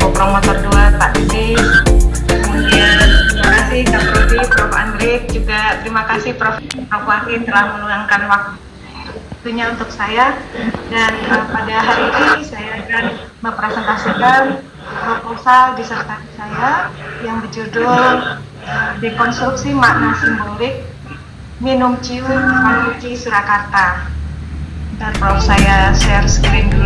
kopromotor dua Pak Didi kemudian terima kasih Kak Prodi, Prof. Andrik juga terima kasih Prof. Prof. Wahid telah meluangkan waktunya untuk saya dan uh, pada hari ini saya akan mempresentasikan proposal disertasi saya yang berjudul eh, dekonstruksi makna simbolik minum cium Manuci Surakarta dan Prof saya share screen dulu